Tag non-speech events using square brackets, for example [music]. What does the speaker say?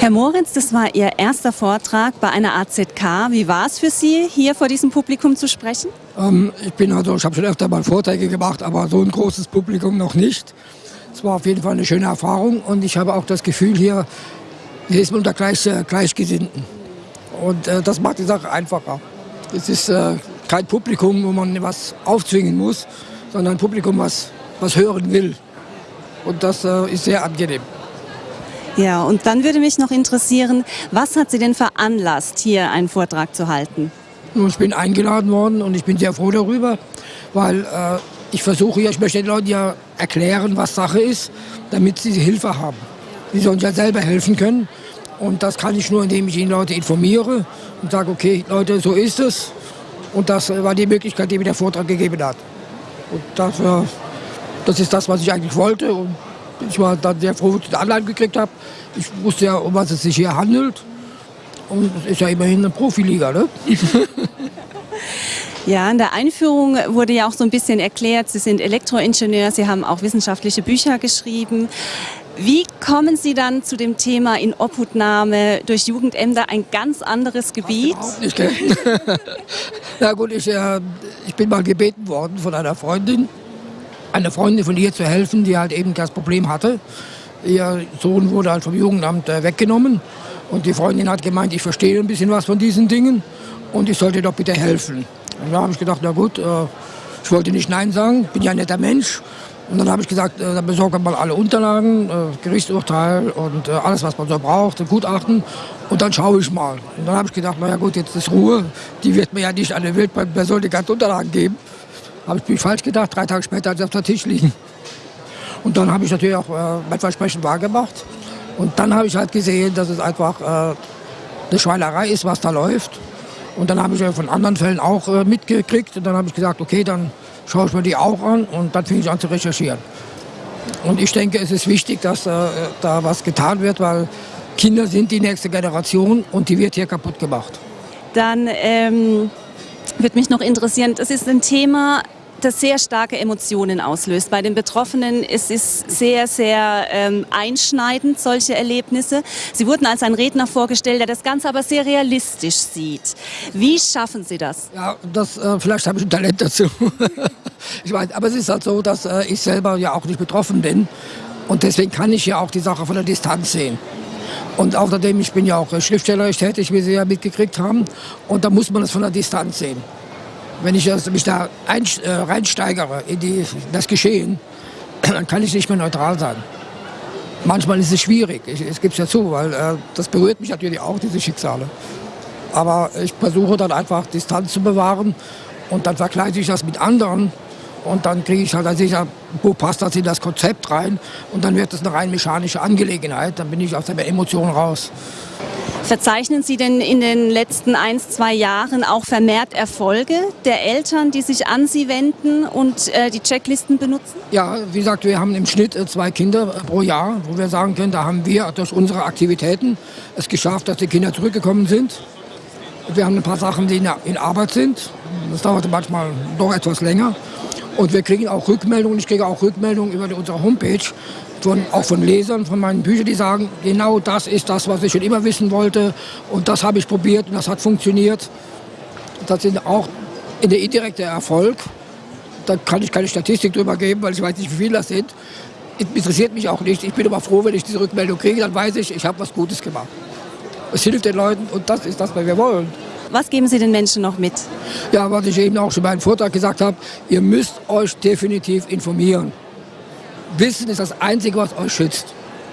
Herr Moritz, das war Ihr erster Vortrag bei einer AZK. Wie war es für Sie, hier vor diesem Publikum zu sprechen? Ähm, ich bin also, ich habe schon öfter mal Vorträge gemacht, aber so ein großes Publikum noch nicht. Es war auf jeden Fall eine schöne Erfahrung und ich habe auch das Gefühl, hier, hier ist man unter Gleich, äh, Gleichgesinnten. Und äh, das macht die Sache einfacher. Es ist äh, kein Publikum, wo man was aufzwingen muss, sondern ein Publikum, was, was hören will. Und das äh, ist sehr angenehm. Ja, und dann würde mich noch interessieren, was hat Sie denn veranlasst, hier einen Vortrag zu halten? Ich bin eingeladen worden und ich bin sehr froh darüber, weil äh, ich versuche ja, ich möchte den Leuten ja erklären, was Sache ist, damit sie Hilfe haben. Sie sollen ja selber helfen können. Und das kann ich nur, indem ich die Leute informiere und sage, okay, Leute, so ist es. Und das war die Möglichkeit, die mir der Vortrag gegeben hat. Und das, äh, das ist das, was ich eigentlich wollte. Und ich war dann sehr froh, dass ich die Anleitung gekriegt habe. Ich wusste ja, um was es sich hier handelt. Und es ist ja immerhin eine Profiliga, ne? [laughs] Ja, in der Einführung wurde ja auch so ein bisschen erklärt, Sie sind Elektroingenieur, Sie haben auch wissenschaftliche Bücher geschrieben. Wie kommen Sie dann zu dem Thema in Obhutnahme durch Jugendämter, ein ganz anderes Gebiet? Nicht, [laughs] Na gut, ich, äh, ich bin mal gebeten worden von einer Freundin, einer Freundin von ihr zu helfen, die halt eben das Problem hatte. Ihr Sohn wurde halt vom Jugendamt äh, weggenommen und die Freundin hat gemeint, ich verstehe ein bisschen was von diesen Dingen und ich sollte doch bitte helfen. Und da habe ich gedacht, na gut, äh, ich wollte nicht Nein sagen, bin ja ein netter Mensch. Und dann habe ich gesagt, äh, dann besorgt man mal alle Unterlagen, Gerichtsurteil und alles, was man so braucht, Gutachten. Und dann schaue ich mal. Und dann habe ich gedacht, na ja gut, jetzt ist Ruhe. Die wird mir ja nicht an der Wildperson die ganzen Unterlagen geben. Habe ich mich falsch gedacht, drei Tage später hat sie auf dem Tisch liegen. Und dann habe ich natürlich auch äh, mein Versprechen wahrgemacht. Und dann habe ich halt gesehen, dass es einfach äh, eine Schweinerei ist, was da läuft. Und dann habe ich von anderen Fällen auch äh, mitgekriegt. Und dann habe ich gesagt, okay, dann schaue ich mir die auch an. Und dann fing ich an zu recherchieren. Und ich denke, es ist wichtig, dass äh, da was getan wird, weil Kinder sind die nächste Generation und die wird hier kaputt gemacht. Dann ähm, würde mich noch interessieren, das ist ein Thema, das sehr starke Emotionen auslöst. Bei den Betroffenen ist es sehr, sehr ähm, einschneidend, solche Erlebnisse. Sie wurden als ein Redner vorgestellt, der das Ganze aber sehr realistisch sieht. Wie schaffen Sie das? Ja, das, äh, vielleicht habe ich ein Talent dazu. [laughs] ich weiß, aber es ist halt so, dass äh, ich selber ja auch nicht betroffen bin. Und deswegen kann ich ja auch die Sache von der Distanz sehen. Und außerdem, ich bin ja auch schriftstellerisch tätig, wie Sie ja mitgekriegt haben. Und da muss man es von der Distanz sehen wenn ich mich da ein, äh, reinsteigere in, die, das Geschehen, [clears throat] dann kann ich nicht mehr neutral sein. Manchmal ist es schwierig, ich, gibt es ja zu, weil äh, das berührt mich natürlich auch, diese Schicksale. Aber ich versuche dann einfach Distanz zu bewahren und dann vergleiche ich das mit anderen und dann kriege ich halt dann sicher, wo passt das in das Konzept rein und dann wird es eine rein mechanische Angelegenheit, dann bin ich aus der Emotion raus. Verzeichnen Sie denn in den letzten ein, zwei Jahren auch vermehrt Erfolge der Eltern, die sich an Sie wenden und äh, die Checklisten benutzen? Ja, wie gesagt, wir haben im Schnitt äh, zwei Kinder äh, pro Jahr, wo wir sagen können, da haben wir durch unsere Aktivitäten es geschafft, dass die Kinder zurückgekommen sind. Wir haben ein paar Sachen, die in Arbeit sind. Das dauert manchmal doch etwas länger. Und wir kriegen auch Rückmeldungen, ich kriege auch Rückmeldungen über unsere Homepage, von, auch von Lesern von meinen Büchern, die sagen, genau das ist das, was ich schon immer wissen wollte und das habe ich probiert und das hat funktioniert. Das sind auch in der indirekte Erfolg. Da kann ich keine Statistik drüber geben, weil ich weiß nicht, wie viele das sind. Interessiert mich auch nicht. Ich bin aber froh, wenn ich diese Rückmeldung kriege, dann weiß ich, ich habe was Gutes gemacht. Es hilft den Leuten und das ist das, was wir wollen. Was geben Sie den Menschen noch mit? Ja, was ich eben auch schon bei einem Vortrag gesagt habe, ihr müsst euch definitiv informieren. Wissen ist das Einzige, was euch schützt.